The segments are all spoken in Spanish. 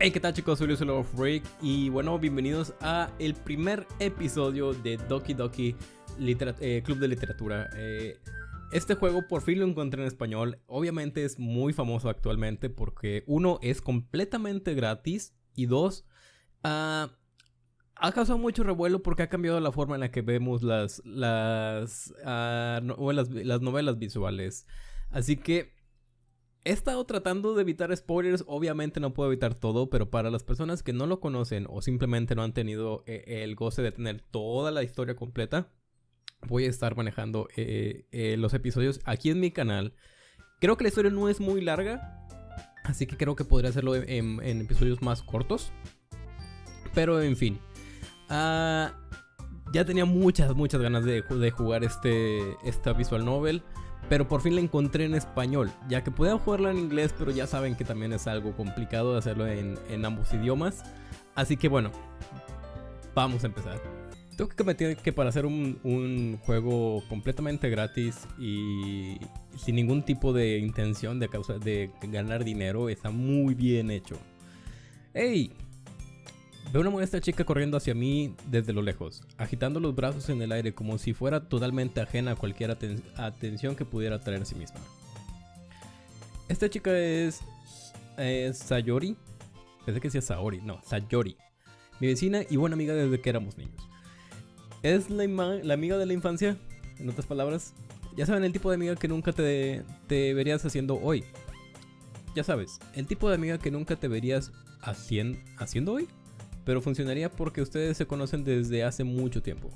Hey, ¿qué tal chicos? Soy Luis Freak y bueno, bienvenidos a el primer episodio de Doki Doki eh, Club de Literatura. Eh, este juego por fin lo encontré en español. Obviamente es muy famoso actualmente porque uno es completamente gratis y dos ah, ha causado mucho revuelo porque ha cambiado la forma en la que vemos las las, ah, las novelas visuales. Así que He estado tratando de evitar spoilers, obviamente no puedo evitar todo, pero para las personas que no lo conocen o simplemente no han tenido eh, el goce de tener toda la historia completa, voy a estar manejando eh, eh, los episodios aquí en mi canal. Creo que la historia no es muy larga, así que creo que podría hacerlo en, episodios más cortos. Pero en fin, ah, ya tenía muchas, muchas ganas de, de jugar este, esta visual novel. Pero por fin la encontré en español, ya que podía jugarla en inglés, pero ya saben que también es algo complicado de hacerlo en, ambos idiomas. Así que bueno, vamos a empezar. Tengo que admitir que para hacer un, juego completamente gratis y sin ningún tipo de intención de, causa, de ganar dinero, está muy bien hecho. ¡Hey! Veo una modesta chica corriendo hacia mí desde lo lejos, agitando los brazos en el aire como si fuera totalmente ajena a cualquier atención que pudiera traer a sí misma. Esta chica es, Sayori. Pensé que decía Saori, no, Sayori. Mi vecina y buena amiga desde que éramos niños. Es la, amiga de la infancia, en otras palabras. Ya saben el tipo de amiga que nunca te, te verías haciendo hoy. Ya sabes, el tipo de amiga que nunca te verías haciendo hoy pero funcionaría porque ustedes se conocen desde hace mucho tiempo.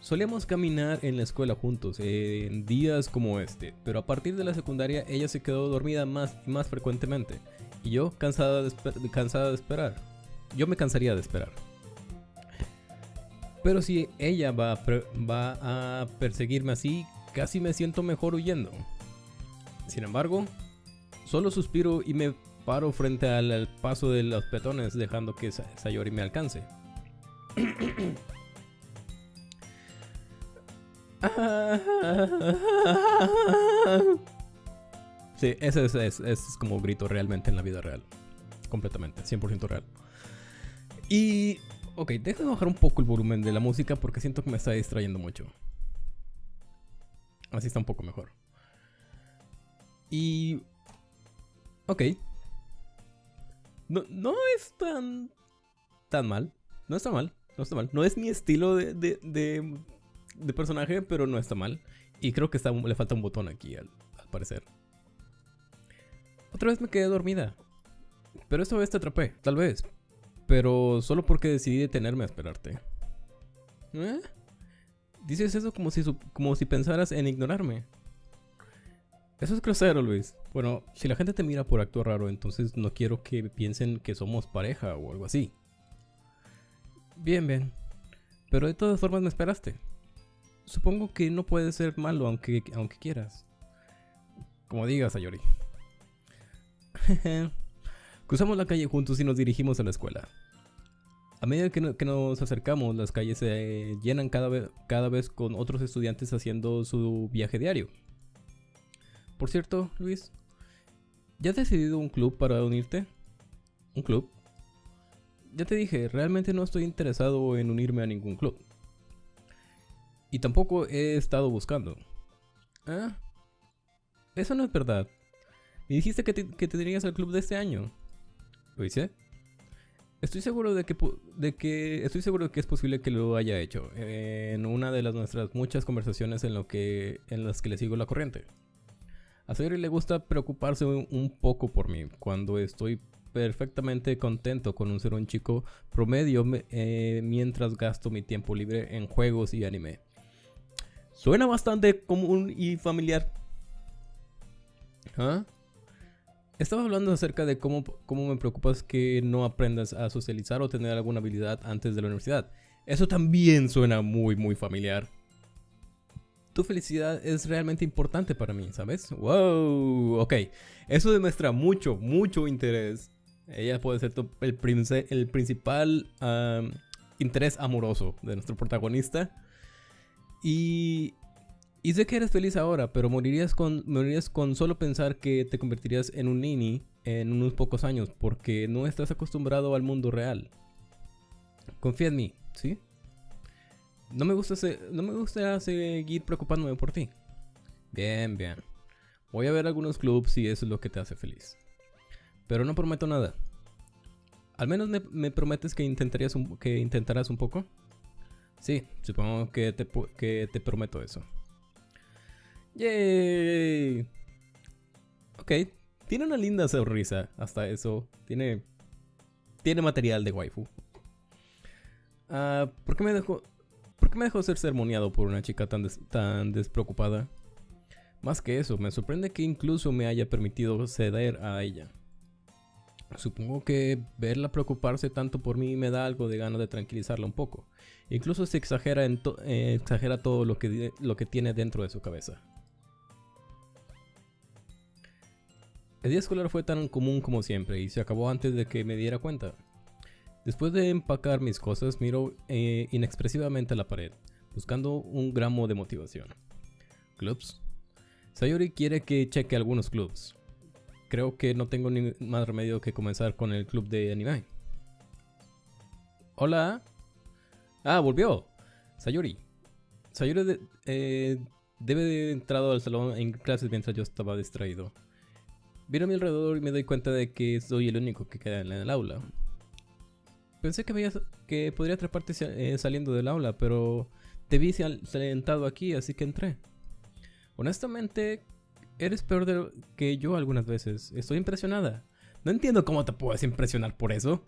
Solíamos caminar en la escuela juntos en días como este, pero a partir de la secundaria ella se quedó dormida más y más frecuentemente, y yo cansada de, esperar. Yo me cansaría de esperar. Pero si ella va a perseguirme así, casi me siento mejor huyendo. Sin embargo, solo suspiro y me paro frente al, paso de los petones dejando que Sayori me alcance. Sí, ese es, como grito realmente en la vida real. Completamente, 100% real. Y... Ok, déjame bajar un poco el volumen de la música porque siento que me está distrayendo mucho. Así está un poco mejor. Y... Ok, no, no es tan, tan mal. No está mal. No está mal. No es mi estilo de, de, personaje, pero no está mal. Y creo que está, le falta un botón aquí, al, parecer. Otra vez me quedé dormida. Pero esta vez te atrapé, tal vez. Pero solo porque decidí detenerme a esperarte. ¿Eh? Dices eso como si, como si pensaras en ignorarme. Eso es grosero, Luis. Bueno, si la gente te mira por actuar raro, entonces no quiero que piensen que somos pareja o algo así. Bien, bien. Pero de todas formas me esperaste. Supongo que no puede ser malo aunque, aunque quieras. Como digas, Ayori. Cruzamos la calle juntos y nos dirigimos a la escuela. A medida que, nos acercamos, las calles se llenan cada vez, cada vez con otros estudiantes haciendo su viaje diario. Por cierto, Luis, ¿ya has decidido un club para unirte? ¿Un club? Ya te dije, realmente no estoy interesado en unirme a ningún club. Y tampoco he estado buscando. ¿Ah? Eso no es verdad. Me dijiste que te, tenías al club de este año. ¿Lo hice? Estoy seguro de que, de que estoy seguro de que es posible que lo haya hecho en una de las nuestras muchas conversaciones en lo que en las que le sigo la corriente. A Sayori le gusta preocuparse un, poco por mí cuando estoy perfectamente contento con ser un chico promedio eh, mientras gasto mi tiempo libre en juegos y anime. Suena bastante común y familiar. ¿Ah? Estaba hablando acerca de cómo, cómo me preocupas que no aprendas a socializar o tener alguna habilidad antes de la universidad. Eso también suena muy, muy familiar tu felicidad es realmente importante para mí, ¿sabes? ¡Wow! Ok, eso demuestra mucho, mucho interés. Ella puede ser el, el, principal interés amoroso de nuestro protagonista. Y, y sé que eres feliz ahora, pero morirías con, morirías con solo pensar que te convertirías en un nini en unos pocos años porque no estás acostumbrado al mundo real. Confía en mí, ¿sí? No me gusta, no me gusta seguir preocupándome por ti. Bien, bien. Voy a ver algunos clubs si eso es lo que te hace feliz. Pero no prometo nada. ¿Al menos me, prometes que, intentarías que intentarás un poco? Sí, supongo que te, que te prometo eso. ¡Yay! Ok, tiene una linda sonrisa, hasta eso. Tiene, tiene material de waifu. Ah, ¿por, qué me dejó, ¿Por qué me dejó ser sermoneado por una chica tan, tan despreocupada? Más que eso, me sorprende que incluso me haya permitido ceder a ella. Supongo que verla preocuparse tanto por mí me da algo de ganas de tranquilizarla un poco. Incluso se exagera, eh, todo lo que tiene dentro de su cabeza. El día escolar fue tan común como siempre y se acabó antes de que me diera cuenta. Después de empacar mis cosas, miro eh, inexpresivamente a la pared, buscando un gramo de motivación. ¿Clubs? Sayori quiere que cheque algunos clubs. Creo que no tengo ni más remedio que comenzar con el club de anime. Hola. Ah, volvió. Sayori. Sayori eh, debe de entrado al salón en clases mientras yo estaba distraído. Miro a mi alrededor y me doy cuenta de que soy el único que queda en el aula. Pensé que, veía, que podría atraparte eh, saliendo del aula, pero te vi sentado aquí, así que entré. Honestamente, eres peor que yo algunas veces. Estoy impresionada. No entiendo cómo te puedes impresionar por eso.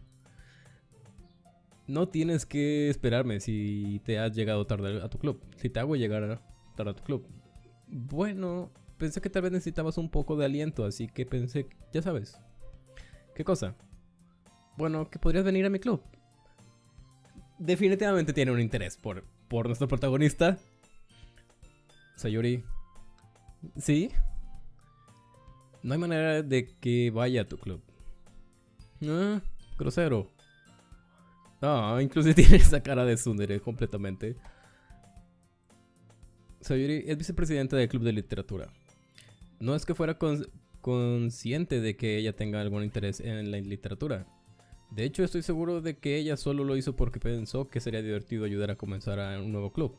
No tienes que esperarme si te has llegado tarde a tu club. Si te hago llegar tarde a tu club. Bueno, pensé que tal vez necesitabas un poco de aliento, así que pensé, ya sabes. ¿Qué cosa? Bueno, que podrías venir a mi club. Definitivamente tiene un interés por, por nuestro protagonista. Sayuri. ¿Sí? No hay manera de que vaya a tu club. Ah. Ah, incluso tiene esa cara de Sundere completamente. Sayuri es vicepresidenta del club de literatura. No es que fuera consciente de que ella tenga algún interés en la literatura. De hecho, estoy seguro de que ella solo lo hizo porque pensó que sería divertido ayudar a comenzar a un nuevo club.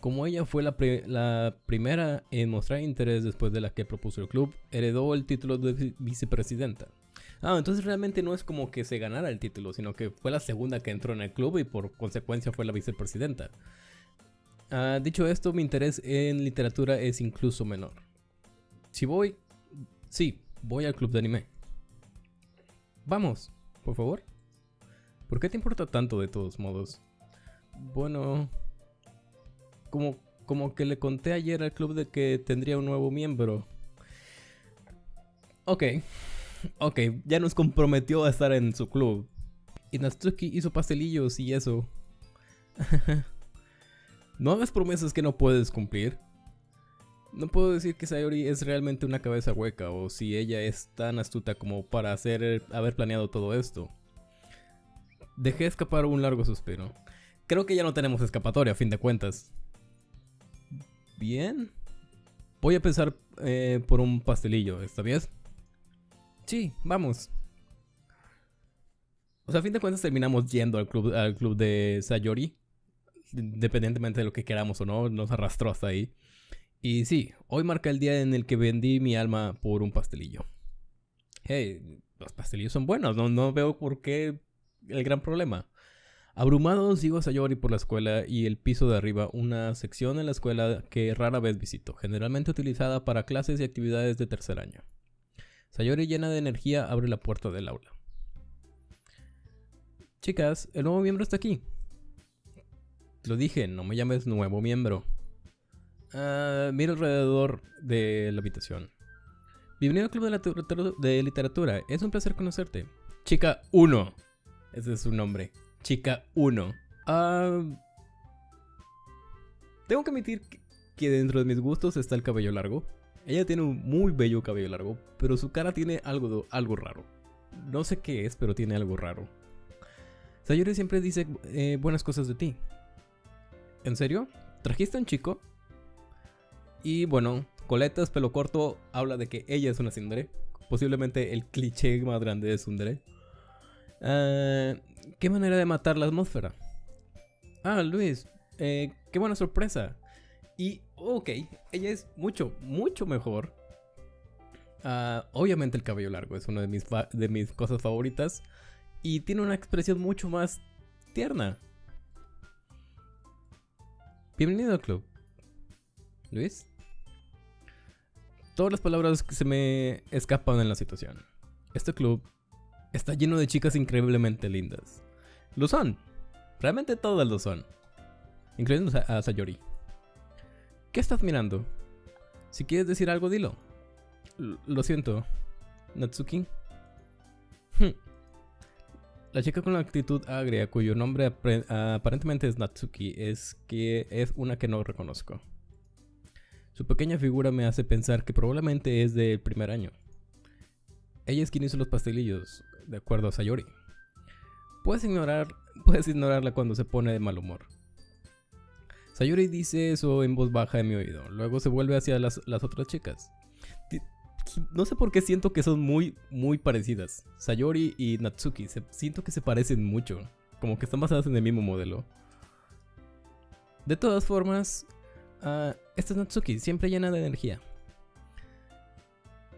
Como ella fue la, primera en mostrar interés después de la que propuso el club, heredó el título de vicepresidenta. Ah, entonces realmente no es como que se ganara el título, sino que fue la segunda que entró en el club y por consecuencia fue la vicepresidenta. Ah, dicho esto, mi interés en literatura es incluso menor. Si voy... Sí, voy al club de anime. Vamos, por favor. ¿Por qué te importa tanto de todos modos? Bueno... Como, como que le conté ayer al club de que tendría un nuevo miembro. Ok. Ok, ya nos comprometió a estar en su club. Y Natsuki hizo pastelillos y eso. no hagas promesas que no puedes cumplir. No puedo decir que Sayori es realmente una cabeza hueca o si ella es tan astuta como para hacer, haber planeado todo esto. Dejé escapar un largo suspiro. Creo que ya no tenemos escapatoria a fin de cuentas. Bien. Voy a pensar eh, por un pastelillo, ¿está bien? Sí, vamos. O sea, a fin de cuentas terminamos yendo al club, al club de Sayori. Independientemente de lo que queramos o no, nos arrastró hasta ahí. Y sí, hoy marca el día en el que vendí mi alma por un pastelillo. Hey, los pastelillos son buenos, no, no veo por qué el gran problema. Abrumado sigo a Sayori por la escuela y el piso de arriba, una sección en la escuela que rara vez visito, generalmente utilizada para clases y actividades de tercer año. Sayori llena de energía abre la puerta del aula. Chicas, el nuevo miembro está aquí. Lo dije, no me llames nuevo miembro. Uh, miro alrededor de la habitación. Bienvenido al Club de, Literatura. Es un placer conocerte. Chica 1. Ese es su nombre. Chica 1. Ah, tengo que admitir que dentro de mis gustos está el cabello largo. Ella tiene un muy bello cabello largo, pero su cara tiene algo, algo raro. No sé qué es, pero tiene algo raro. Sayori siempre dice eh, buenas cosas de ti. ¿En serio? ¿Trajiste a un chico? Y bueno, coletas, pelo corto, habla de que ella es una tsundere. Posiblemente el cliché más grande de tsundere. Ah, ¿Qué manera de matar la atmósfera? Ah, Luis, eh, qué buena sorpresa. Y, ok, ella es mucho, mucho mejor. Ah, obviamente el cabello largo es una de mis, de mis cosas favoritas. Y tiene una expresión mucho más tierna. Bienvenido al club. Luis. Todas las palabras que se me escapan en la situación. Este club está lleno de chicas increíblemente lindas. Lo son. Realmente todas lo son. Incluyendo a Sayori. ¿Qué estás mirando? Si quieres decir algo, dilo. lo siento. Natsuki. Hmm. La chica con la actitud agria, cuyo nombre aparentemente es Natsuki, es que es una que no reconozco. Su pequeña figura me hace pensar que probablemente es del primer año. Ella es quien hizo los pastelillos, de acuerdo a Sayori. Puedes ignorar, puedes ignorarla cuando se pone de mal humor. Sayori dice eso en voz baja en mi oído, luego se vuelve hacia las, otras chicas no sé por qué siento que son muy, muy parecidas. Sayori y Natsuki, siento que se parecen mucho. Como que están basadas en el mismo modelo. De todas formas, uh, esta es Natsuki, siempre llena de energía.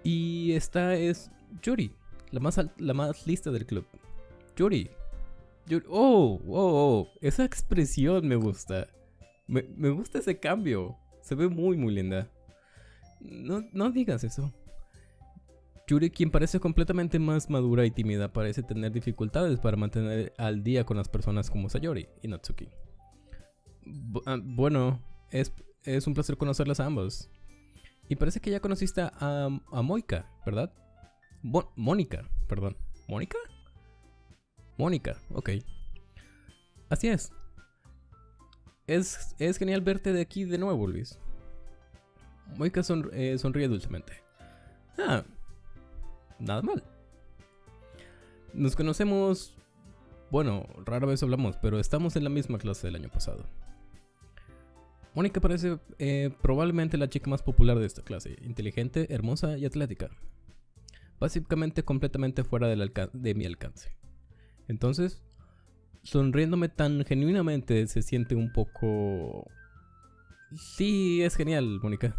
Y esta es Yuri, la más, la más lista del club. Yuri. Oh, oh, oh, esa expresión me gusta. Me, me gusta ese cambio. Se ve muy, muy linda. No, no digas eso. Yuri, quien parece completamente más madura y tímida, parece tener dificultades para mantener al día con las personas como Sayori y Natsuki. Ah, bueno, es, un placer conocerlas a ambos. Y parece que ya conociste a, a Moika, ¿verdad? Mónica, perdón. ¿Mónica? Mónica, ok. Así es. es. Es genial verte de aquí de nuevo, Luis. Moika eh, sonríe dulcemente. Ah, nada mal. Nos conocemos, bueno, rara vez hablamos, pero estamos en la misma clase del año pasado. Mónica parece eh, probablemente la chica más popular de esta clase, inteligente, hermosa y atlética. Básicamente completamente fuera de mi alcance. Entonces, sonriéndome tan genuinamente se siente un poco... Sí, es genial, Mónica.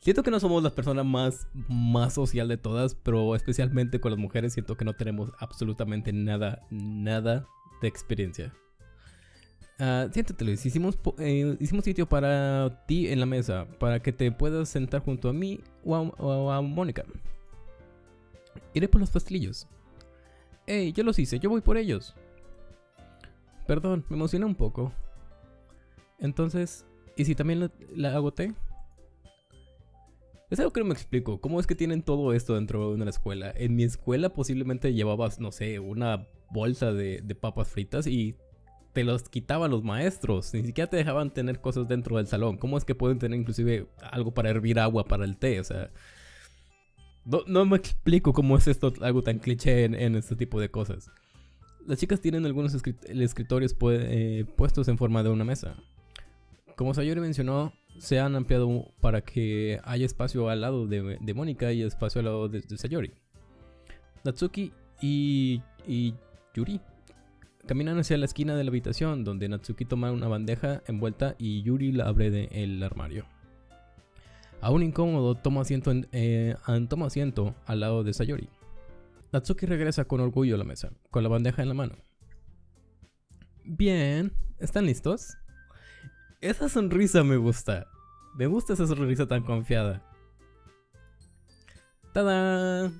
Siento que no somos la persona más, más social de todas, pero especialmente con las mujeres siento que no tenemos absolutamente nada, nada de experiencia. Uh, siéntate Luis, hicimos, eh, hicimos sitio para ti en la mesa, para que te puedas sentar junto a mí o a, Mónica. Iré por los pastelillos. Hey, yo los hice, yo voy por ellos. Perdón, me emocioné un poco. Entonces, ¿y si también la, la agoté? Es algo que no me explico. ¿Cómo es que tienen todo esto dentro de una escuela? En mi escuela posiblemente llevabas, no sé, una bolsa de, papas fritas y te los quitaban los maestros. Ni siquiera te dejaban tener cosas dentro del salón. ¿Cómo es que pueden tener inclusive algo para hervir agua para el té? O sea... No, me explico cómo es esto algo tan cliché en, este tipo de cosas. Las chicas tienen algunos escritorios eh, puestos en forma de una mesa. Como Sayori mencionó, se han ampliado para que haya espacio al lado de, Mónica y espacio al lado de, Sayori. Natsuki y, Yuri caminan hacia la esquina de la habitación donde Natsuki toma una bandeja envuelta y Yuri la abre del armario. Aún incómodo, toma asiento, eh, asiento al lado de Sayori. Natsuki regresa con orgullo a la mesa, con la bandeja en la mano. Bien, ¿están listos? Esa sonrisa me gusta. Me gusta esa sonrisa tan confiada. ¡Tada!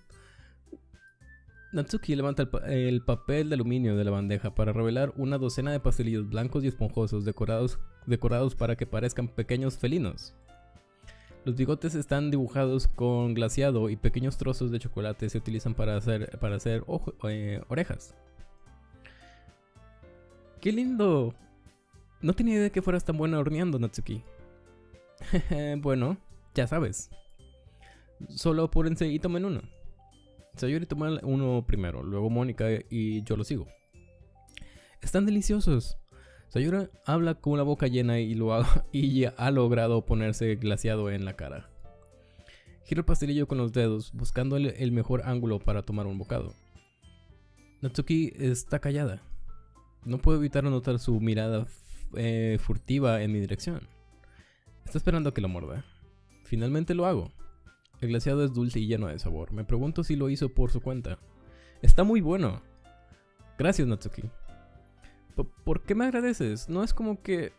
Natsuki levanta el, papel de aluminio de la bandeja para revelar una docena de pastelillos blancos y esponjosos decorados, decorados para que parezcan pequeños felinos. Los bigotes están dibujados con glaseado y pequeños trozos de chocolate se utilizan para hacer, para hacer eh, orejas. ¡Qué lindo! No tenía idea de que fueras tan buena horneando, Natsuki. bueno, ya sabes. Solo apúrense y tomen uno. Sayori toma uno primero, luego Mónica y yo lo sigo. Están deliciosos. Sayuri habla con la boca llena y, lo ha, y ha logrado ponerse glaciado en la cara. Gira el pastelillo con los dedos, buscando el, mejor ángulo para tomar un bocado. Natsuki está callada. No puedo evitar notar su mirada eh, furtiva en mi dirección. Está esperando a que lo muerda. Finalmente lo hago. El glaciado es dulce y lleno de sabor. Me pregunto si lo hizo por su cuenta. Está muy bueno. Gracias, Natsuki. ¿Por qué me agradeces? No es como que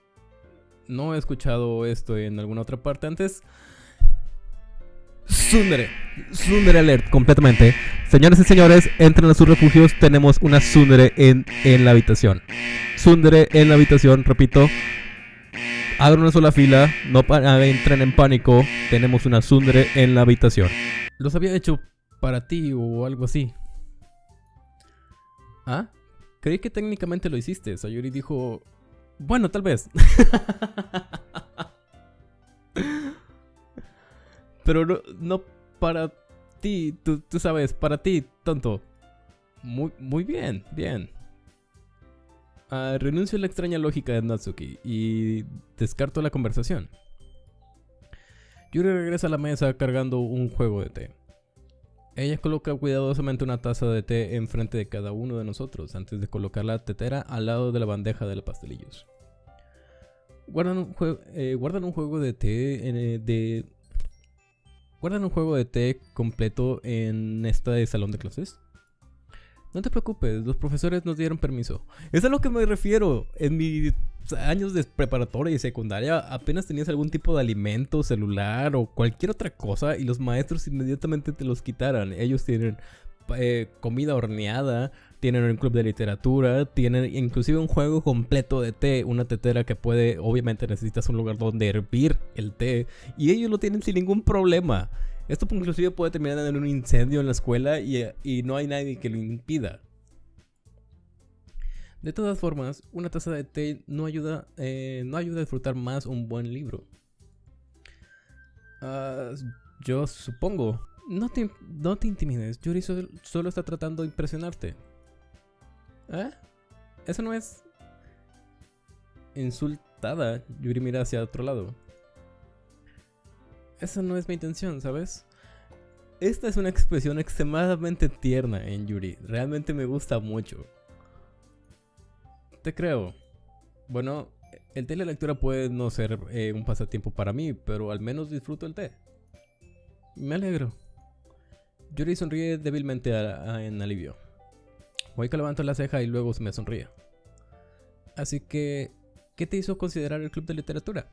no he escuchado esto en alguna otra parte antes. Sundere. Sundere alert, completamente. Señores y señores, entren a sus refugios. Tenemos una Sundere en, en la habitación. Sundere en la habitación, repito. Hagan una sola fila, no entren en pánico. Tenemos una Sundere en la habitación. Los había hecho para ti o algo así. ¿Ah? Creí que técnicamente lo hiciste. Sayuri dijo... Bueno, tal vez. Pero no, para ti, tú, sabes, para ti, tonto. Muy, muy bien, bien. Ah, renuncio a la extraña lógica de Natsuki y descarto la conversación. Yuri regresa a la mesa cargando un juego de té. Ella coloca cuidadosamente una taza de té enfrente de cada uno de nosotros antes de colocar la tetera al lado de la bandeja de los pastelillos. Guardan un, eh, guardan un juego de té eh, de ¿Guardan un juego de té completo en este salón de clases? No te preocupes, los profesores nos dieron permiso. Es a lo que me refiero. En mis años de preparatoria y secundaria apenas tenías algún tipo de alimento, celular o cualquier otra cosa y los maestros inmediatamente te los quitaran. Ellos tienen eh, comida horneada, tienen un club de literatura, tienen inclusive un juego completo de té, una tetera que puede, obviamente necesitas un lugar donde hervir el té y ellos lo tienen sin ningún problema. Esto inclusive puede terminar en un incendio en la escuela y, no hay nadie que lo impida. De todas formas, una taza de té no ayuda, eh, no ayuda a disfrutar más un buen libro. Ah, yo supongo. No te, no te intimides, Yuri solo está tratando de impresionarte. ¿Eh? Eso no es... Insultada. Yuri mira hacia otro lado. Esa no es mi intención, ¿sabes? Esta es una expresión extremadamente tierna en Yuri. Realmente me gusta mucho. Te creo. Bueno, el té de lectura puede no ser eh, un pasatiempo para mí, pero al menos disfruto el té. Me alegro. Yuri sonríe débilmente en alivio. que levanto la ceja y luego me sonríe. Así que, ¿qué te hizo considerar el club de literatura?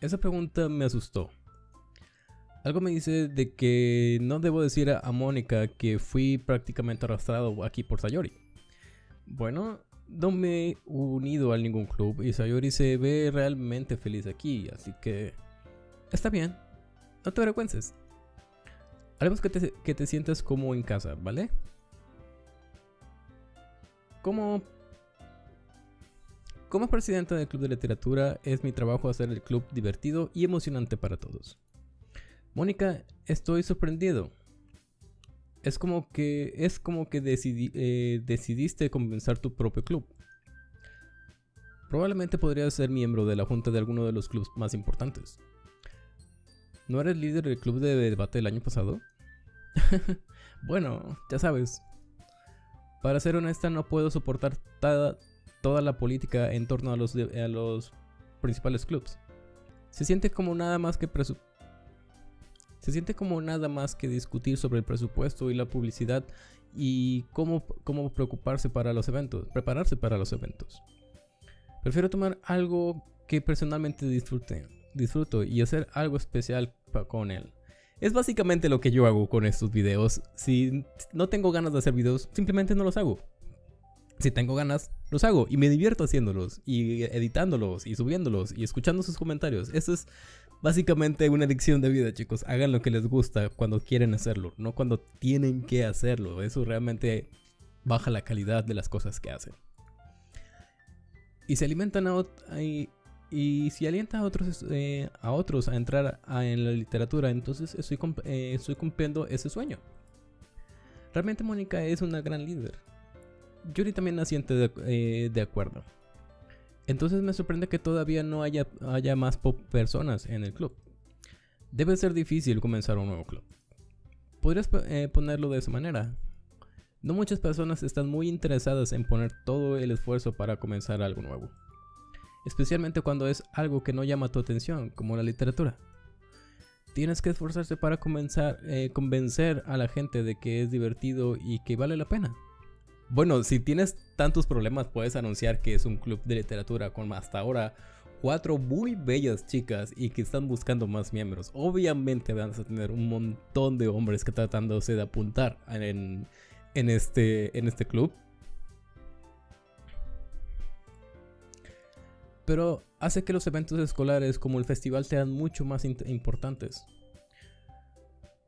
Esa pregunta me asustó. Algo me dice de que no debo decir a, Mónica que fui prácticamente arrastrado aquí por Sayori. Bueno, no me he unido a ningún club y Sayori se ve realmente feliz aquí, así que está bien, no te avergüences. Haremos que te, sientas como en casa, ¿vale? Como, como presidenta del Club de Literatura, es mi trabajo hacer el club divertido y emocionante para todos. Mónica, estoy sorprendido. Es como que, es como que eh, decidiste comenzar tu propio club. Probablemente podrías ser miembro de la junta de alguno de los clubes más importantes. ¿No eres líder del club de debate del año pasado? bueno, ya sabes. Para ser honesta, no puedo soportar toda, la política en torno a los, a los principales clubs. Se siente como nada más que se siente como nada más que discutir sobre el presupuesto y la publicidad y cómo, cómo preocuparse para los eventos, prepararse para los eventos. Prefiero tomar algo que personalmente disfrute, disfruto y hacer algo especial con él. Es básicamente lo que yo hago con estos videos. Si no tengo ganas de hacer videos, simplemente no los hago. Si tengo ganas, los hago y me divierto haciéndolos y editándolos y subiéndolos y escuchando sus comentarios. Eso es básicamente una adicción de vida, chicos. Hagan lo que les gusta cuando quieren hacerlo, no cuando tienen que hacerlo. Eso realmente baja la calidad de las cosas que hacen. Y se alimentan a, y si alienta a otros, eh, a, otros a entrar en la literatura, entonces estoy, eh, estoy cumpliendo ese sueño. Realmente Mónica es una gran líder. Yuri también asiente de, eh, de acuerdo. Entonces me sorprende que todavía no haya, haya más personas en el club. Debe ser difícil comenzar un nuevo club. Podrías eh, ponerlo de esa manera. No muchas personas están muy interesadas en poner todo el esfuerzo para comenzar algo nuevo. Especialmente cuando es algo que no llama tu atención, como la literatura. Tienes que esforzarse para comenzar, eh, convencer a la gente de que es divertido y que vale la pena. Bueno, si tienes tantos problemas, puedes anunciar que es un club de literatura con hasta ahora cuatro muy bellas chicas y que están buscando más miembros. Obviamente vas a tener un montón de hombres que tratándose de apuntar en, este, en este club. Pero hace que los eventos escolares como el festival sean mucho más importantes.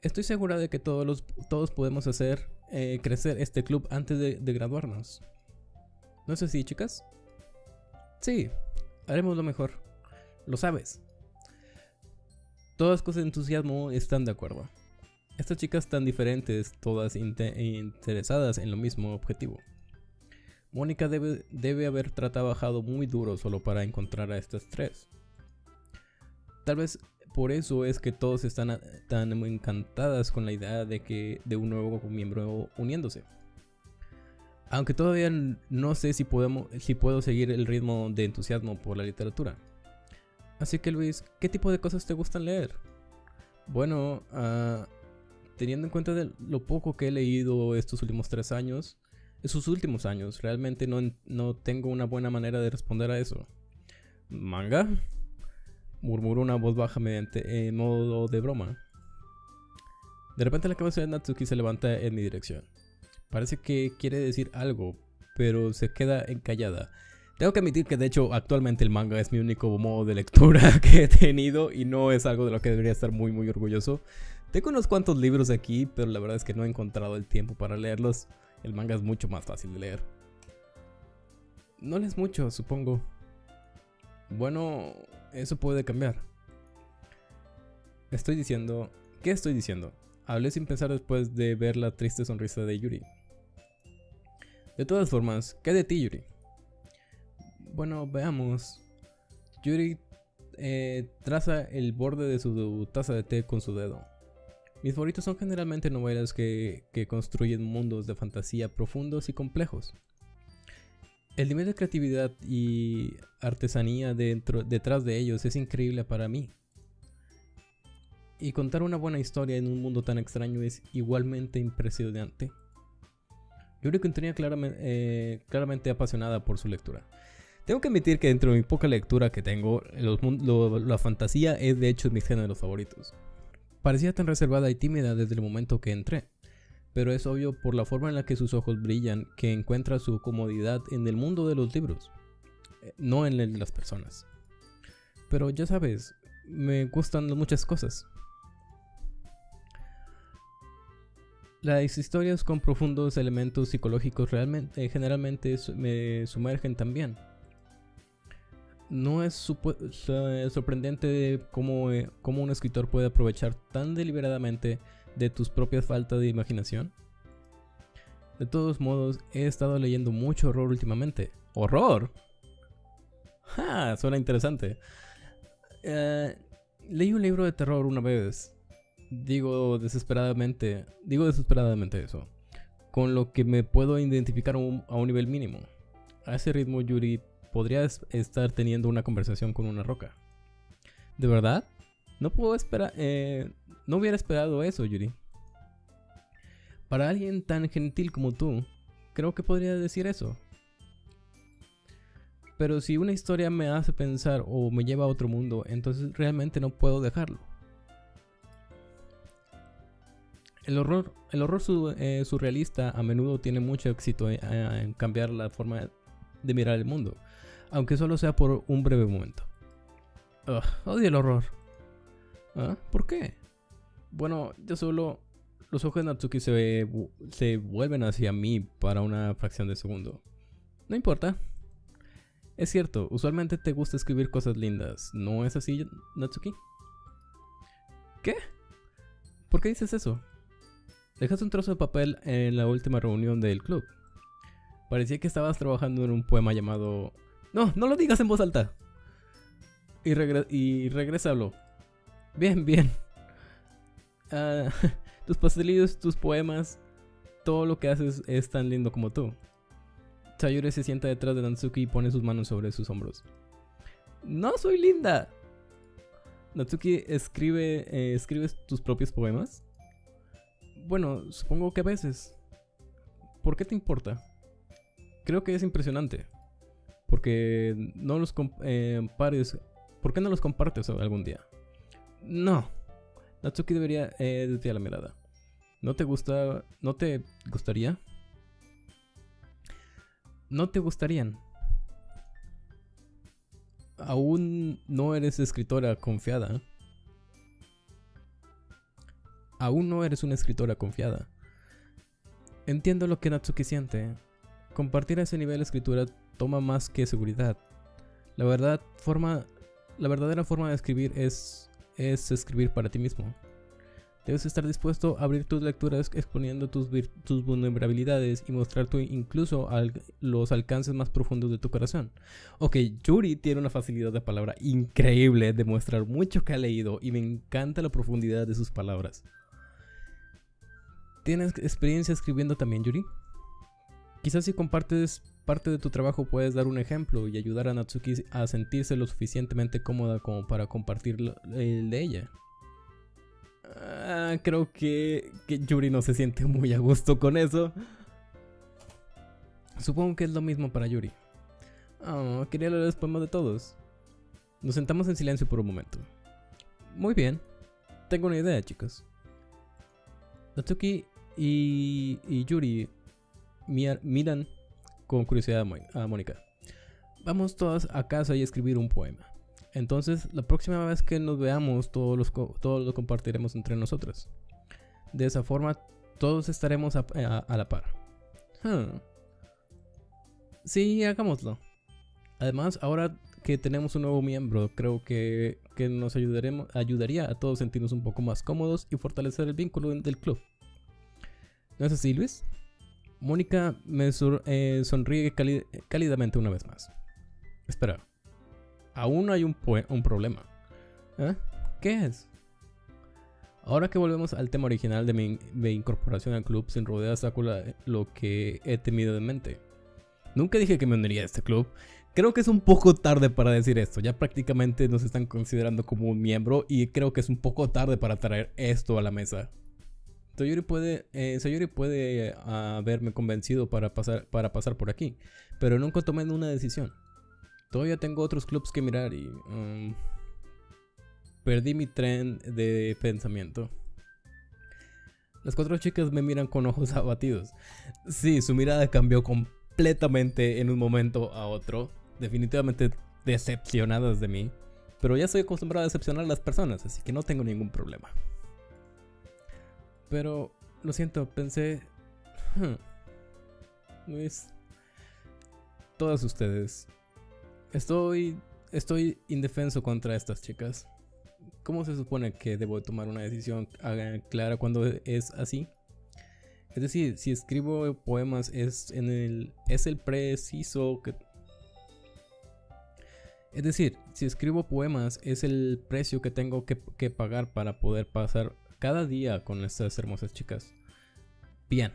Estoy segura de que todos, todos podemos hacer eh, crecer este club antes de, graduarnos. ¿No es así, chicas? Sí, haremos lo mejor. Lo sabes. Todas con entusiasmo están de acuerdo. Estas chicas tan diferentes, todas interesadas en lo mismo objetivo. Mónica debe, debe haber trabajado muy duro solo para encontrar a estas tres. Tal vez por eso es que todos están tan encantadas con la idea de que de un nuevo miembro uniéndose. Aunque todavía no sé si, puedo seguir el ritmo de entusiasmo por la literatura. Así que Luis, ¿qué tipo de cosas te gustan leer? Bueno, uh, teniendo en cuenta lo poco que he leído estos últimos tres años, estos últimos años, realmente no, no tengo una buena manera de responder a eso. ¿Manga? Murmuró una voz baja mediante en modo de broma. De repente la cabeza de Natsuki se levanta en mi dirección. Parece que quiere decir algo, pero se queda encallada. Tengo que admitir que de hecho actualmente el manga es mi único modo de lectura que he tenido y no es algo de lo que debería estar muy muy orgulloso. Tengo unos cuantos libros aquí, pero la verdad es que no he encontrado el tiempo para leerlos. El manga es mucho más fácil de leer. No lees mucho, supongo. Bueno, eso puede cambiar. Estoy diciendo... ¿Qué estoy diciendo? Hablé sin pensar después de ver la triste sonrisa de Yuri. De todas formas, ¿qué de ti, Yuri? Bueno, veamos. Yuri eh, traza el borde de su taza de té con su dedo. Mis favoritos son generalmente novelas que, que construyen mundos de fantasía profundos y complejos. El nivel de creatividad y artesanía dentro, detrás de ellos es increíble para mí. Y contar una buena historia en un mundo tan extraño es igualmente impresionante. Que tenía claramente, eh, claramente apasionada por su lectura. Tengo que admitir que dentro de mi poca lectura que tengo, la fantasía es de hecho mis géneros favoritos. Parecía tan reservada y tímida desde el momento que entré pero es obvio por la forma en la que sus ojos brillan que encuentra su comodidad en el mundo de los libros, eh, no en el de las personas. Pero ya sabes, me gustan muchas cosas. Las historias con profundos elementos psicológicos realmente, eh, generalmente me sumergen también. No es sorprendente cómo, eh, cómo un escritor puede aprovechar tan deliberadamente de tus propias faltas de imaginación? De todos modos, he estado leyendo mucho horror últimamente. ¿Horror? ¡Ja! Suena interesante. Eh, leí un libro de terror una vez. Digo desesperadamente. Digo desesperadamente eso. Con lo que me puedo identificar a un nivel mínimo. A ese ritmo, Yuri, podrías estar teniendo una conversación con una roca. ¿De verdad? No puedo esperar. Eh, no hubiera esperado eso, Yuri. Para alguien tan gentil como tú, creo que podría decir eso. Pero si una historia me hace pensar o me lleva a otro mundo, entonces realmente no puedo dejarlo. El horror, el horror eh, surrealista a menudo tiene mucho éxito en, cambiar la forma de mirar el mundo, aunque solo sea por un breve momento. odio el horror. ¿Ah? ¿Por qué? Bueno, yo solo... Los ojos de Natsuki se, se vuelven hacia mí para una fracción de segundo. No importa. Es cierto, usualmente te gusta escribir cosas lindas. ¿No es así, Natsuki? ¿Qué? ¿Por qué dices eso? Dejaste un trozo de papel en la última reunión del club. Parecía que estabas trabajando en un poema llamado... No, no lo digas en voz alta. Y, regre y. Bien, bien. Ah, tus pastelillos, tus poemas, todo lo que haces es tan lindo como tú. Sayuri se sienta detrás de Natsuki y pone sus manos sobre sus hombros. No soy linda. Natsuki escribe, eh, ¿escribes tus propios poemas? Bueno, supongo que a veces. ¿Por qué te importa? Creo que es impresionante. Porque no los eh, pares. ¿Por qué no los compartes algún día? No. Natsuki debería eh, desviar la mirada. ¿No te gusta? ¿No te gustaría? ¿No te gustarían? Aún no eres escritora confiada. Aún no eres una escritora confiada. Entiendo lo que Natsuki siente. Compartir ese nivel de escritura toma más que seguridad. La verdad, forma, la verdadera forma de escribir es, es escribir para ti mismo. Debes estar dispuesto a abrir tus lecturas exponiendo tus, tus vulnerabilidades y mostrar tu, incluso los alcances más profundos de tu corazón. Ok, Yuri tiene una facilidad de palabra increíble de mostrar mucho que ha leído y me encanta la profundidad de sus palabras. ¿Tienes experiencia escribiendo también, Yuri? Quizás si compartes parte de tu trabajo puedes dar un ejemplo y ayudar a Natsuki a sentirse lo suficientemente cómoda como para compartir el de ella. Ah, creo que, Yuri no se siente muy a gusto con eso. Supongo que es lo mismo para Yuri. Oh, quería leer los poemas de todos. Nos sentamos en silencio por un momento. Muy bien. Tengo una idea, chicos. Natsuki y, y Yuri miran con curiosidad a Mónica. Vamos todas a casa y escribir un poema. Entonces, la próxima vez que nos veamos, todos, los todos lo compartiremos entre nosotros. De esa forma, todos estaremos a, la par. Hmm. Sí, hagámoslo. Además, ahora que tenemos un nuevo miembro, creo que, que nos ayudaremos, ayudaría a todos sentirnos un poco más cómodos y fortalecer el vínculo del club. ¿No es así, Luis? Mónica me eh, sonríe cálidamente una vez más. Espera, aún hay un, un problema. ¿Eh? ¿Qué es? Ahora que volvemos al tema original de mi, incorporación al club, sin rodear saco lo que he temido de mente. Nunca dije que me uniría a este club. Creo que es un poco tarde para decir esto. Ya prácticamente nos están considerando como un miembro y creo que es un poco tarde para traer esto a la mesa. Sayuri puede, eh, Sayuri puede ah, haberme convencido para pasar, para pasar por aquí, pero nunca tomé una decisión. Todavía tengo otros clubs que mirar y... Um, perdí mi tren de pensamiento. Las cuatro chicas me miran con ojos abatidos. Sí, su mirada cambió completamente en un momento a otro. Definitivamente decepcionadas de mí. Pero ya estoy acostumbrado a decepcionar a las personas, así que no tengo ningún problema. Pero, lo siento, pensé... Luis... Todas ustedes Estoy, estoy indefenso contra estas chicas. ¿Cómo se supone que debo tomar una decisión clara cuando es así? Es decir, si escribo poemas es en el es el preciso que es decir, si escribo poemas es el precio que tengo que, que pagar para poder pasar cada día con estas hermosas chicas. Bien.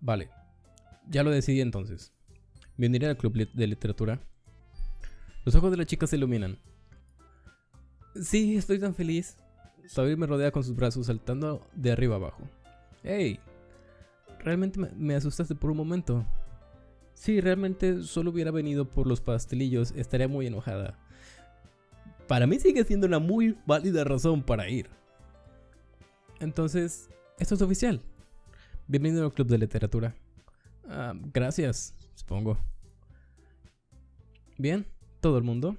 Vale. Ya lo decidí entonces. Me uniré al club de literatura los ojos de la chica se iluminan. Sí, estoy tan feliz. Sabir me rodea con sus brazos saltando de arriba abajo. ¡Hey! Realmente me, asustaste por un momento. Si realmente solo hubiera venido por los pastelillos, estaría muy enojada. Para mí sigue siendo una muy válida razón para ir. Entonces, esto es oficial. Bienvenido al Club de Literatura. Ah, gracias, supongo. Bien, todo el mundo.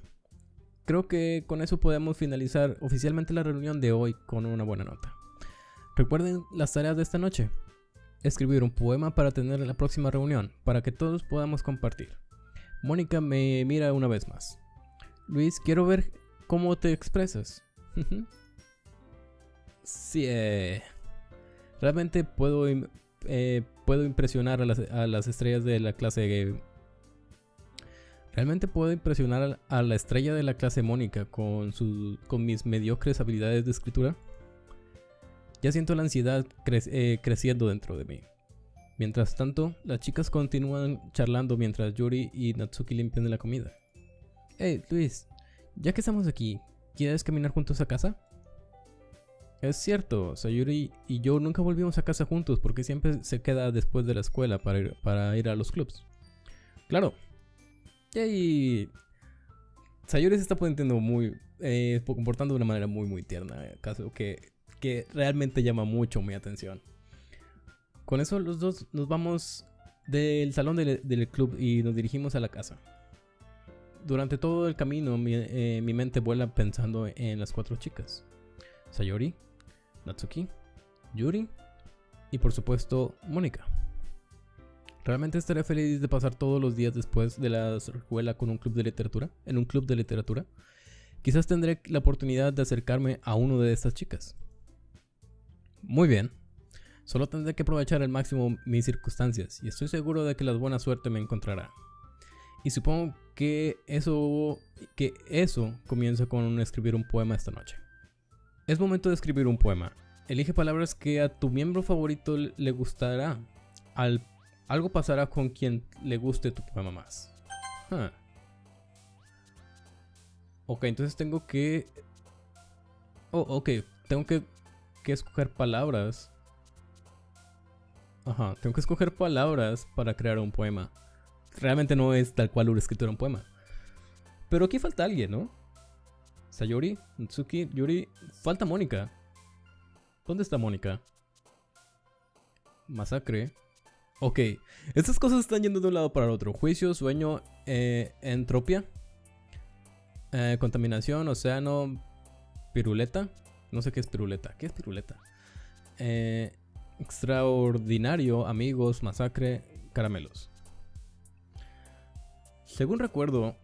Creo que con eso podemos finalizar oficialmente la reunión de hoy con una buena nota. Recuerden las tareas de esta noche. Escribir un poema para tener la próxima reunión, para que todos podamos compartir. Mónica me mira una vez más. Luis, quiero ver cómo te expresas. sí, eh, realmente puedo eh, puedo impresionar a las, estrellas de la clase... Realmente puedo impresionar a la estrella de la clase Mónica con, con mis mediocres habilidades de escritura. Ya siento la ansiedad eh, creciendo dentro de mí. Mientras tanto, las chicas continúan charlando mientras Yuri y Natsuki limpian la comida. Hey, Luis, ya que estamos aquí, ¿quieres caminar juntos a casa? Es cierto, Sayuri y yo nunca volvimos a casa juntos porque siempre se queda después de la escuela para ir, a los clubs. Claro. Y Sayuri se está poniendo muy, eh, comportando de una manera muy muy tierna, caso que, que realmente llama mucho mi atención. Con eso los dos nos vamos del salón del, club y nos dirigimos a la casa. Durante todo el camino mi, eh, mi mente vuela pensando en las cuatro chicas. Sayori, Natsuki, Yuri y por supuesto Mónica. Realmente estaré feliz de pasar todos los días después de la escuela con un club de literatura, en un club de literatura. Quizás tendré la oportunidad de acercarme a uno de estas chicas. Muy bien. Solo tendré que aprovechar al máximo mis circunstancias y estoy seguro de que la buena suerte me encontrará. Y supongo que eso que eso comienza con escribir un poema esta noche. Es momento de escribir un poema. Elige palabras que a tu miembro favorito le gustará. algo pasará con quien le guste tu poema más. Ok, entonces tengo que... Oh, ok. Tengo que, que escoger palabras. Ajá, tengo que escoger palabras para crear un poema. Realmente no es tal cual una escritura un poema. Pero aquí falta alguien, ¿no? Sayori, Natsuki, Yuri. Falta Mónica. ¿Dónde está Mónica? Masacre. Ok, estas cosas están yendo de un lado para el otro. Juicio, sueño, eh, entropia. Eh, contaminación, océano, piruleta. No sé qué es piruleta. ¿Qué es piruleta? Eh, extraordinario, amigos, masacre, caramelos. Según recuerdo,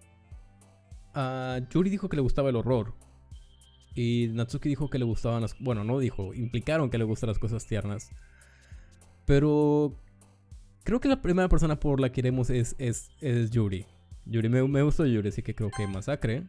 Yuri dijo que le gustaba el horror. Y Natsuki dijo que le gustaban las... Bueno, no dijo, implicaron que le gustan las cosas tiernas. Pero creo que la primera persona por la que iremos es, es, es Yuri. Yuri, me, me gustó Yuri, así que creo que Masacre.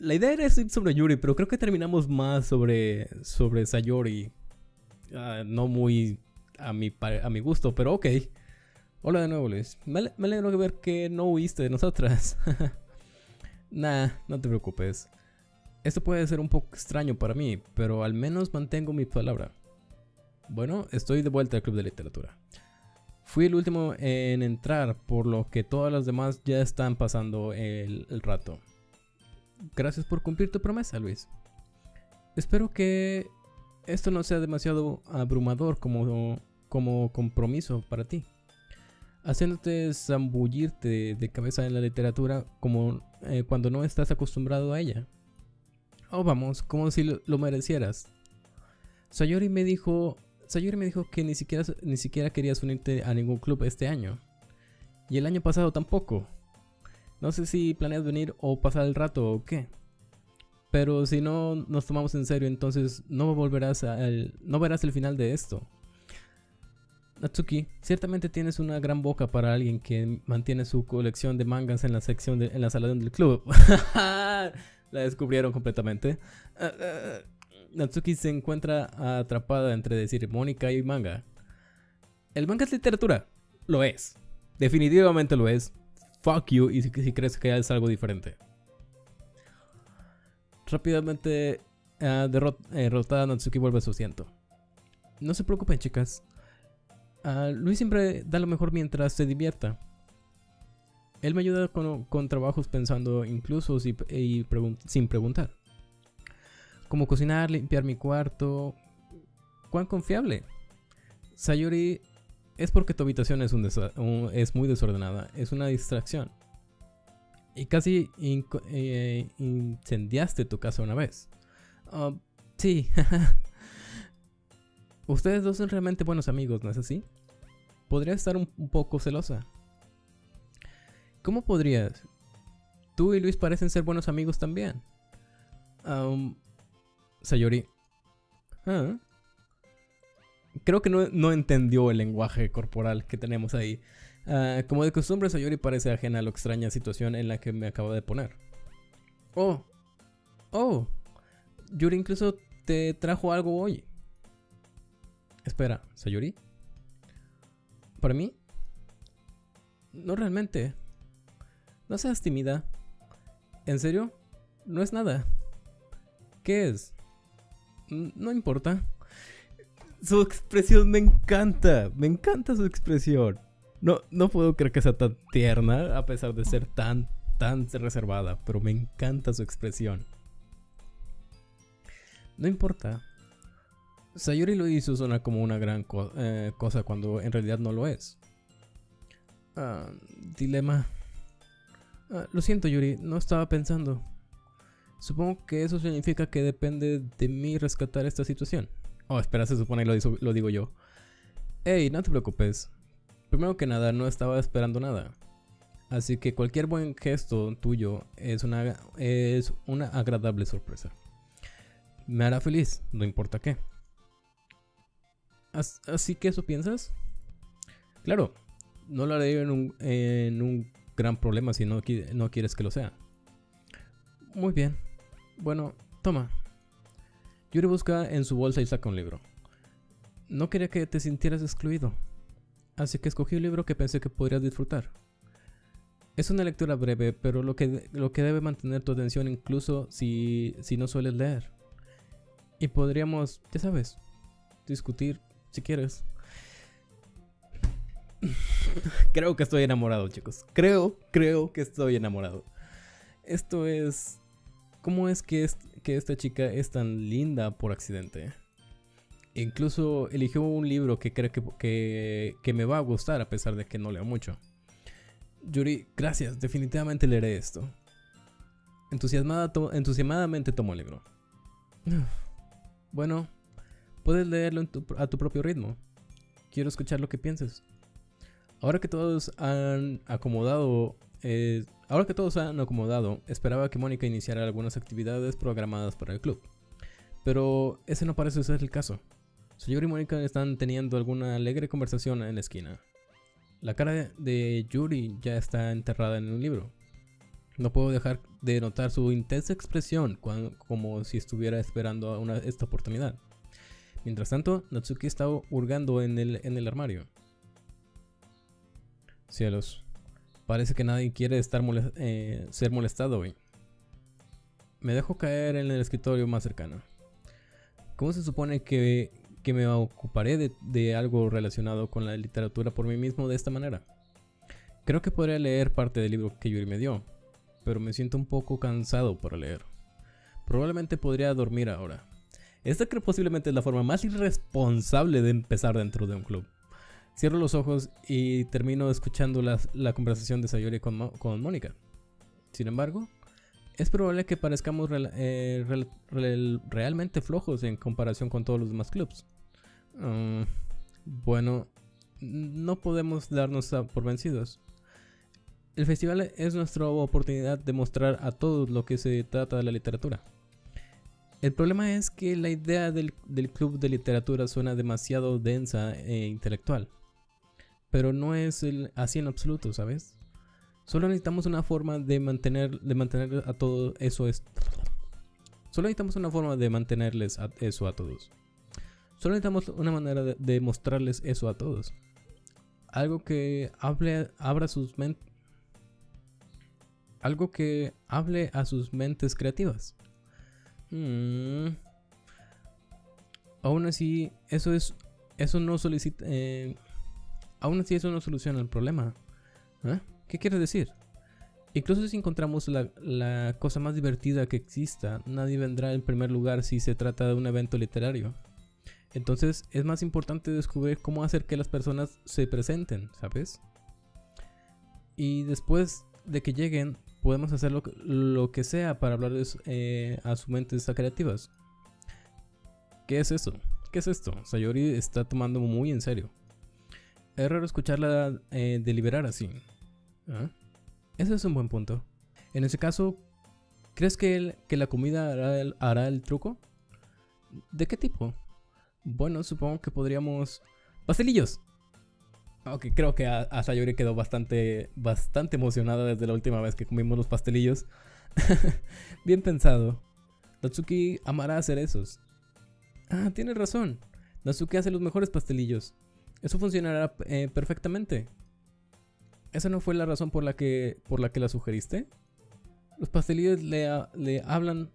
La idea era sobre Yuri, pero creo que terminamos más sobre, sobre Sayori. Ah, no muy a mi, a mi gusto, pero ok. Hola de nuevo, Luis. Me, alegro de ver que no huiste de nosotras. nah, no te preocupes. Esto puede ser un poco extraño para mí, pero al menos mantengo mi palabra. Bueno, estoy de vuelta al club de literatura. Fui el último en entrar, por lo que todas las demás ya están pasando el rato. Gracias por cumplir tu promesa, Luis. Espero que esto no sea demasiado abrumador como, como compromiso para ti. Haciéndote zambullirte de cabeza en la literatura como eh, cuando no estás acostumbrado a ella. Oh, vamos, como si lo, merecieras. Sayori me dijo, Sayori me dijo que ni siquiera, ni siquiera querías unirte a ningún club este año. Y el año pasado tampoco. No sé si planeas venir o pasar el rato o qué. Pero si no nos tomamos en serio, entonces no volverás al, no verás el final de esto. Natsuki, ciertamente tienes una gran boca para alguien que mantiene su colección de mangas en la sección de, en la sala del club. la descubrieron completamente. Natsuki se encuentra atrapada entre decir Mónica y manga. ¿El manga es literatura? Lo es. Definitivamente lo es fuck you y si, crees que es algo diferente. Rápidamente uh, derrotada Natsuki vuelve a su asiento. No se preocupen chicas. Ah, Luis siempre da lo mejor mientras se divierta. Él me ayuda con, trabajos pensando incluso sin preguntar. Como cocinar, limpiar mi cuarto. ¿Cuán confiable? Sayori es porque tu habitación es, muy desordenada, es una distracción. Y casi eh, incendiaste tu casa una vez. Ah, sí. Ustedes dos son realmente buenos amigos, ¿no es así? Podría estar un, poco celosa. ¿Cómo podrías? Tú y Luis parecen ser buenos amigos también. Um, Sayori. Ah. Creo que no, entendió el lenguaje corporal que tenemos ahí. Ah, como de costumbre, Sayori parece ajena a la extraña situación en la que me acabo de poner. Oh. Oh. Yuri incluso te trajo algo hoy. Espera, ¿Sayori? ¿Para mí? No realmente. No seas tímida. ¿En serio? No es nada. ¿Qué es? No importa. Su expresión me encanta. Me encanta su expresión. No, no puedo creer que sea tan tierna a pesar de ser tan, tan reservada. Pero me encanta su expresión. No importa. Sayori lo hizo suena como una gran eh, cosa cuando en realidad no lo es. Ah, dilema. Ah, lo siento, Yuri, no estaba pensando. Supongo que eso significa que depende de mí rescatar esta situación. Oh, espera, se supone que lo, digo yo. Hey, no te preocupes. Primero que nada, no estaba esperando nada. Así que cualquier buen gesto tuyo es una, es una agradable sorpresa. Me hará feliz, no importa qué. ¿Así que eso piensas? Claro, no lo haré en un, en un gran problema si no, no quieres que lo sea. Muy bien. Bueno, toma. Yuri busca en su bolsa y saca un libro. No quería que te sintieras excluido, así que escogí un libro que pensé que podrías disfrutar. Es una lectura breve, pero lo que, lo que debe mantener tu atención incluso si, si no sueles leer. Y podríamos, ya sabes, discutir si quieres. creo que estoy enamorado, chicos. Creo, creo que estoy enamorado. Esto es ¿Cómo es que, que esta chica es tan linda por accidente? Incluso eligió un libro que creo que, que, me va a gustar a pesar de que no leo mucho. Yuri, gracias, definitivamente leeré esto. Entusiasmada entusiasmadamente tomo el libro. Bueno, puedes leerlo a tu propio ritmo. Quiero escuchar lo que pienses. Ahora que todos han acomodado eh, ahora que todos se han acomodado, esperaba que Mónica iniciara algunas actividades programadas para el club. Pero ese no parece ser el caso. Yuri y Mónica están teniendo alguna alegre conversación en la esquina. La cara de Yuri ya está enterrada en un libro. No puedo dejar de notar su intensa expresión como si estuviera esperando esta oportunidad. Mientras tanto, Natsuki está hurgando en el, en el armario. Cielos, Parece que nadie quiere estar eh, ser molestado hoy. Me dejo caer en el escritorio más cercano. ¿Cómo se supone que, me ocuparé de, algo relacionado con la literatura por mí mismo de esta manera? Creo que podría leer parte del libro que Yuri me dio, pero me siento un poco cansado para leer. Probablemente podría dormir ahora. Esta creo posiblemente es la forma más irresponsable de empezar dentro de un club. Cierro los ojos y termino escuchando la, conversación de Sayori con, con Mónica. Sin embargo, es probable que parezcamos eh, realmente flojos en comparación con todos los demás clubs. Mm, bueno, no podemos darnos por vencidos. El festival es nuestra oportunidad de mostrar a todos lo que se trata de la literatura. El problema es que la idea del club de literatura suena demasiado densa e intelectual. Pero no es el, así en absoluto, ¿sabes? Solo necesitamos una forma de mantener, de mantener a todo eso. Es, solo necesitamos una forma de mantenerles eso a todos. Solo necesitamos una manera de, mostrarles eso a todos. Algo que hable, abra sus mentes. Algo que hable a sus mentes creativas. Mm. Aún así, eso es. Eso no solicita. Eh, Aún así eso no soluciona el problema. ¿Eh? ¿Qué quiere decir? Incluso si encontramos la, cosa más divertida que exista, nadie vendrá en primer lugar si se trata de un evento literario. Entonces es más importante descubrir cómo hacer que las personas se presenten, ¿sabes? Y después de que lleguen, podemos hacer lo, que sea para hablar eh, a sus mentes creativas. ¿Qué es eso? ¿Qué es esto? Sayori está tomando muy en serio. Es raro escucharla eh, deliberar así. ¿Ah? Ese es un buen punto. En ese caso, ¿crees que, que la comida hará el, hará el truco? ¿De qué tipo? Bueno, supongo que podríamos... ¡Pastelillos! Ok, creo que a, a, Sayori quedó bastante, bastante emocionada desde la última vez que comimos los pastelillos. Bien pensado. Natsuki amará hacer esos. Ah, tienes razón. Natsuki hace los mejores pastelillos. Eso funcionará eh, perfectamente. ¿Esa no fue la razón por la que, por la, que la sugeriste? Los pastelillos le, le hablan...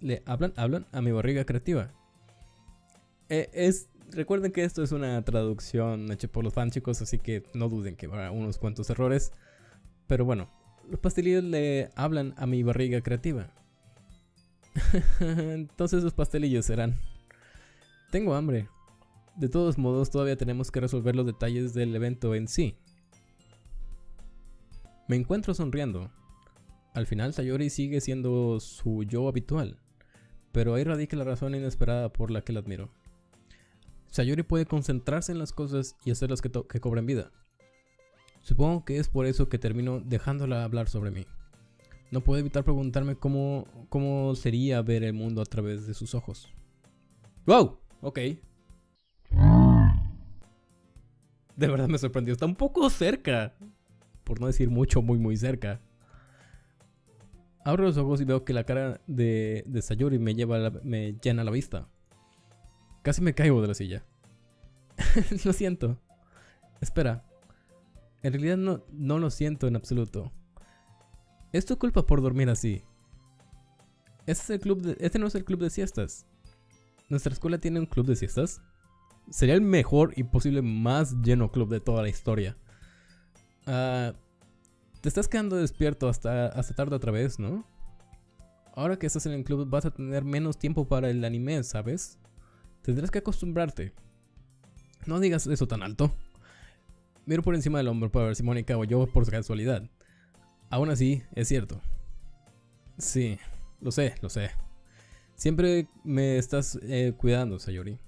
Le hablan, hablan a mi barriga creativa. Eh, es, recuerden que esto es una traducción hecha por los fans chicos, así que no duden que habrá unos cuantos errores. Pero bueno, los pastelillos le hablan a mi barriga creativa. Entonces los pastelillos serán. Tengo hambre. De todos modos, todavía tenemos que resolver los detalles del evento en sí. Me encuentro sonriendo. Al final, Sayori sigue siendo su yo habitual, pero ahí radica la razón inesperada por la que la admiro. Sayori puede concentrarse en las cosas y hacerlas que, que cobren vida. Supongo que es por eso que termino dejándola hablar sobre mí. No puedo evitar preguntarme cómo, cómo sería ver el mundo a través de sus ojos. ¡Wow! Ok. De verdad me sorprendió. Está un poco cerca. Por no decir mucho, muy, muy cerca. Abro los ojos y veo que la cara de, de Sayori me, lleva me llena la vista. Casi me caigo de la silla. lo siento. Espera. En realidad no, no lo siento en absoluto. Es tu culpa por dormir así. Este, es el club de, este no es el club de siestas. ¿Nuestra escuela tiene un club de siestas? Sería el mejor y posible más lleno club de toda la historia. Uh, te estás quedando despierto hasta, hasta tarde otra vez, ¿no? Ahora que estás en el club vas a tener menos tiempo para el anime, ¿sabes? Tendrás que acostumbrarte. No digas eso tan alto. Miro por encima del hombro para ver si Mónica o yo por casualidad. Aún así, es cierto. Sí, lo sé, lo sé. Siempre me estás eh, cuidando, Sayori.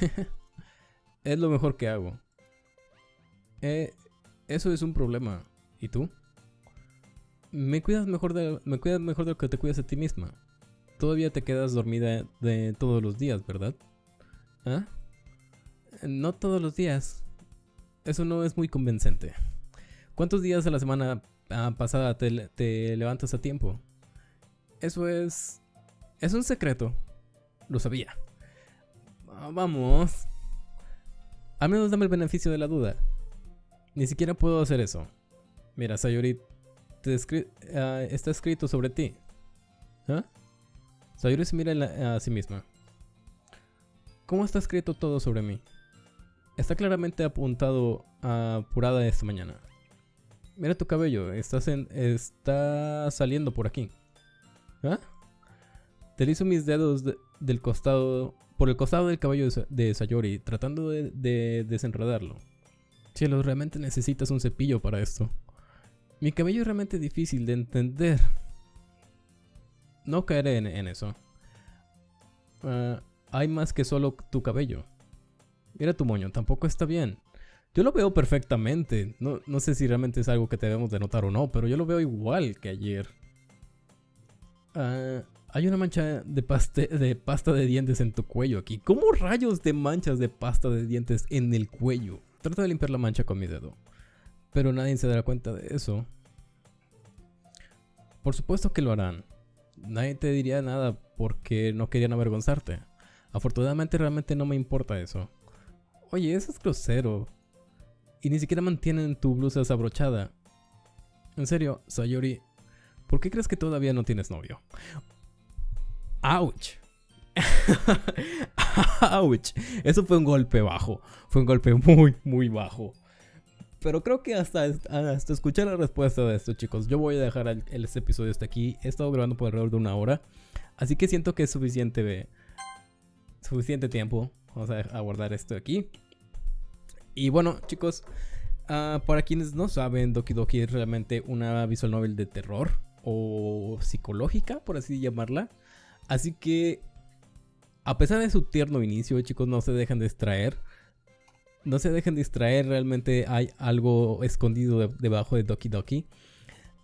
es lo mejor que hago. Eh, eso es un problema. ¿Y tú? Me cuidas mejor de, me cuidas mejor de lo que te cuidas a ti misma. Todavía te quedas dormida de todos los días, ¿verdad? ¿Ah? No todos los días. Eso no es muy convincente. ¿Cuántos días a la semana pasada te, te levantas a tiempo? Eso es... Es un secreto. Lo sabía. Ah, vamos. Al menos dame el beneficio de la duda. Ni siquiera puedo hacer eso. Mira, Sayori, uh, está escrito sobre ti. ¿Ah? Sayori se mira a sí misma. ¿Cómo está escrito todo sobre mí? Está claramente apuntado a Purada esta mañana. Mira tu cabello, está saliendo por aquí. ¿Ah? Deslizo mis dedos del costado, por el costado del cabello de, Sayori, tratando de, de desenredarlo. Cielo, realmente necesitas un cepillo para esto. Mi cabello es realmente difícil de entender. No caeré en, eso. Uh, hay más que solo tu cabello. Mira tu moño, tampoco está bien. Yo lo veo perfectamente. No, no sé si realmente es algo que debemos de notar o no, pero yo lo veo igual que ayer. Uh, hay una mancha de, pasta de dientes en tu cuello aquí. ¿Cómo rayos de manchas de pasta de dientes en el cuello? Trato de limpiar la mancha con mi dedo. Pero nadie se dará cuenta de eso. Por supuesto que lo harán. Nadie te diría nada porque no querían avergonzarte. Afortunadamente realmente no me importa eso. Oye, eso es grosero. Y ni siquiera mantienen tu blusa desabrochada. En serio, Sayori, ¿por qué crees que todavía no tienes novio? ¡Auch! ¡Auch! Eso fue un golpe bajo. Fue un golpe muy, muy bajo. Pero creo que hasta, hasta escuchar la respuesta de esto, chicos, yo voy a dejar el, este episodio hasta aquí. He estado grabando por alrededor de una hora. Así que siento que es suficiente, suficiente tiempo. Vamos a aguardar esto aquí. Y bueno, chicos, uh, para quienes no saben, Doki Doki es realmente una visual novel de terror o psicológica, por así llamarla. Así que A pesar de su tierno inicio, chicos, no se dejan distraer. No se dejen distraer, realmente hay algo escondido debajo de Doki Doki.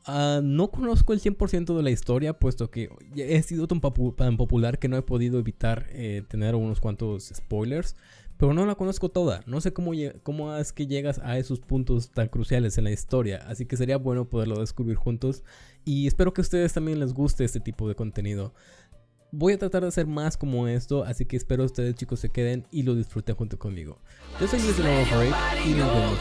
Ah, no conozco el 100% de la historia, puesto que he sido tan, popular que no he podido evitar eh, tener unos cuantos spoilers. Pero no la conozco toda. No sé cómo, cómo es que llegas a esos puntos tan cruciales en la historia. Así que sería bueno poderlo descubrir juntos. Y espero que a ustedes también les guste este tipo de contenido. Voy a tratar de hacer más como esto, así que espero ustedes chicos se queden y lo disfruten junto conmigo. Yo soy Luis de y nos vemos